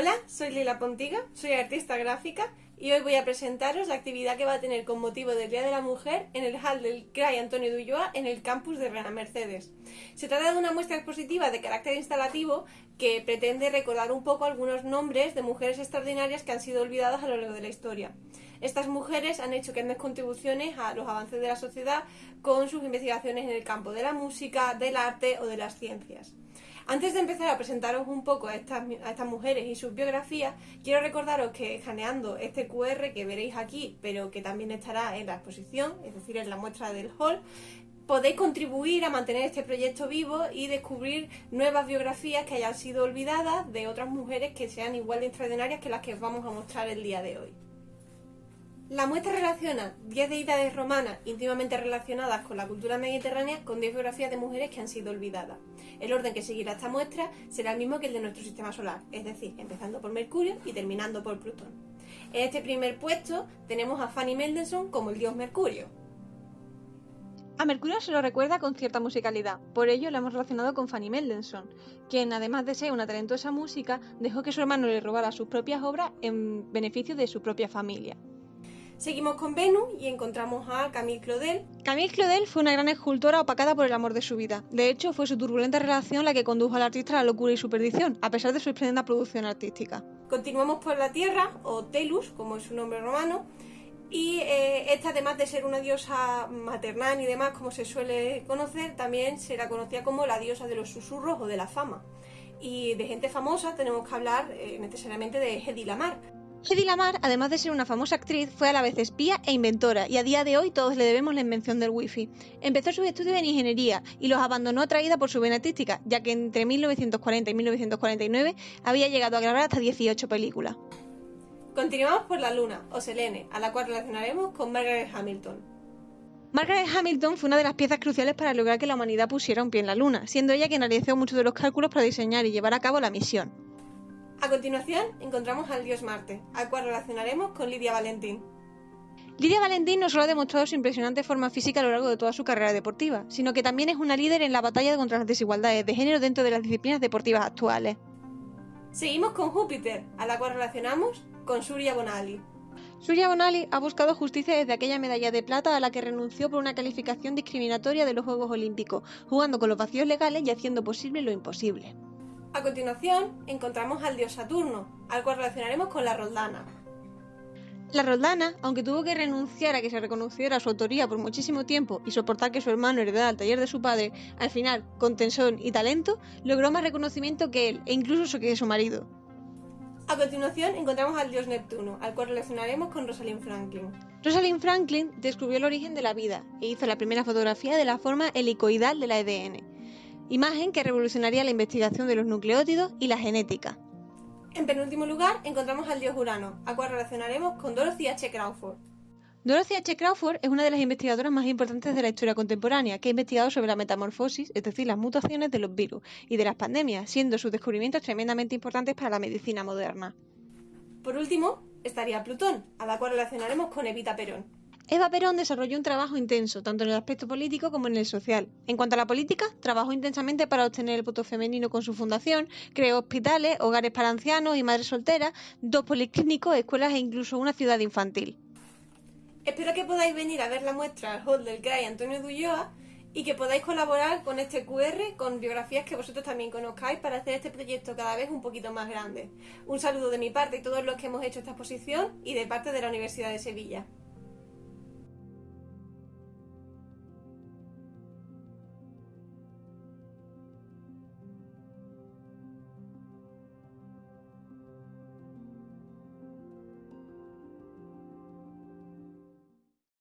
Hola, soy Lila Pontiga, soy artista gráfica y hoy voy a presentaros la actividad que va a tener con motivo del Día de la Mujer en el hall del CRAI Antonio de en el campus de Reina Mercedes. Se trata de una muestra expositiva de carácter instalativo que pretende recordar un poco algunos nombres de mujeres extraordinarias que han sido olvidadas a lo largo de la historia. Estas mujeres han hecho grandes contribuciones a los avances de la sociedad con sus investigaciones en el campo de la música, del arte o de las ciencias. Antes de empezar a presentaros un poco a estas, mujeres y sus biografías, quiero recordaros que escaneando este QR que veréis aquí, pero que también estará en la exposición, es decir, en la muestra del hall, podéis contribuir a mantener este proyecto vivo y descubrir nuevas biografías que hayan sido olvidadas de otras mujeres que sean igual de extraordinarias que las que os vamos a mostrar el día de hoy. La muestra relaciona 10 deidades romanas íntimamente relacionadas con la cultura mediterránea con 10 biografías de mujeres que han sido olvidadas. El orden que seguirá esta muestra será el mismo que el de nuestro sistema solar, es decir, empezando por Mercurio y terminando por Plutón. En este primer puesto tenemos a Fanny Mendelssohn como el dios Mercurio. A Mercurio se lo recuerda con cierta musicalidad, por ello lo hemos relacionado con Fanny Mendelssohn, quien además de ser una talentosa música, dejó que su hermano le robara sus propias obras en beneficio de su propia familia. Seguimos con Venus y encontramos a Camille Claudel. Camille Claudel fue una gran escultora opacada por el amor de su vida. De hecho, fue su turbulenta relación la que condujo al artista a la locura y su perdición, a pesar de su esplendida producción artística. Continuamos por la Tierra, o Telus, como es su nombre romano, y eh, esta, además de ser una diosa maternal y demás, como se suele conocer, también se la conocía como la diosa de los susurros o de la fama. Y de gente famosa tenemos que hablar eh, necesariamente de Hedy Lamar. Hedy Lamar, además de ser una famosa actriz, fue a la vez espía e inventora, y a día de hoy todos le debemos la invención del wifi. Empezó sus estudios en ingeniería y los abandonó atraída por su vena artística, ya que entre 1940 y 1949 había llegado a grabar hasta 18 películas. Continuamos por la Luna, o Selene, a la cual relacionaremos con Margaret Hamilton. Margaret Hamilton fue una de las piezas cruciales para lograr que la humanidad pusiera un pie en la Luna, siendo ella quien realizó muchos de los cálculos para diseñar y llevar a cabo la misión. A continuación encontramos al dios Marte, al cual relacionaremos con Lidia Valentín. Lidia Valentín no solo ha demostrado su impresionante forma física a lo largo de toda su carrera deportiva, sino que también es una líder en la batalla contra las desigualdades de género dentro de las disciplinas deportivas actuales. Seguimos con Júpiter, a la cual relacionamos con Surya Bonali. Surya Bonali ha buscado justicia desde aquella medalla de plata a la que renunció por una calificación discriminatoria de los Juegos Olímpicos, jugando con los vacíos legales y haciendo posible lo imposible. A continuación, encontramos al dios Saturno, al cual relacionaremos con la Roldana. La Roldana, aunque tuvo que renunciar a que se reconociera su autoría por muchísimo tiempo y soportar que su hermano heredara el taller de su padre, al final, con tensión y talento, logró más reconocimiento que él, e incluso que su marido. A continuación encontramos al dios Neptuno, al cual relacionaremos con Rosalind Franklin. Rosalind Franklin descubrió el origen de la vida e hizo la primera fotografía de la forma helicoidal de la ADN imagen que revolucionaría la investigación de los nucleótidos y la genética. En penúltimo lugar, encontramos al dios Urano, a cual relacionaremos con Dorothy H. Crawford. Dorothy H. Crawford es una de las investigadoras más importantes de la historia contemporánea, que ha investigado sobre la metamorfosis, es decir, las mutaciones de los virus y de las pandemias, siendo sus descubrimientos tremendamente importantes para la medicina moderna. Por último, estaría Plutón, a la cual relacionaremos con Evita Perón. Eva Perón desarrolló un trabajo intenso, tanto en el aspecto político como en el social. En cuanto a la política, trabajó intensamente para obtener el voto femenino con su fundación, creó hospitales, hogares para ancianos y madres solteras, dos policlínicos, escuelas e incluso una ciudad infantil. Espero que podáis venir a ver la muestra al hall del Antonio Dulloa y que podáis colaborar con este QR con biografías que vosotros también conozcáis para hacer este proyecto cada vez un poquito más grande. Un saludo de mi parte y todos los que hemos hecho esta exposición y de parte de la Universidad de Sevilla.